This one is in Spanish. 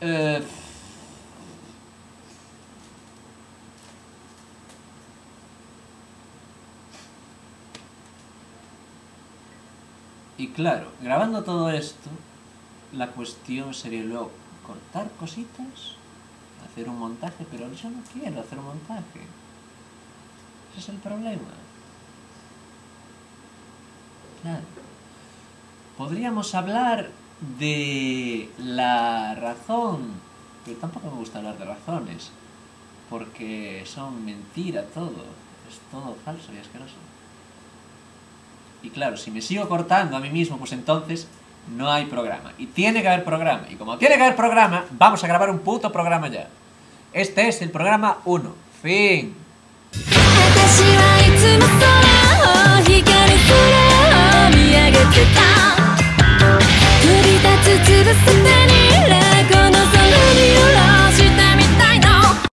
Eh, Y claro, grabando todo esto, la cuestión sería luego cortar cositas, hacer un montaje, pero yo no quiero hacer un montaje. Ese es el problema. Claro. Podríamos hablar de la razón, pero tampoco me gusta hablar de razones, porque son mentira todo, es todo falso y asqueroso. Y claro, si me sigo cortando a mí mismo, pues entonces no hay programa. Y tiene que haber programa. Y como tiene que haber programa, vamos a grabar un puto programa ya. Este es el programa 1. Fin. the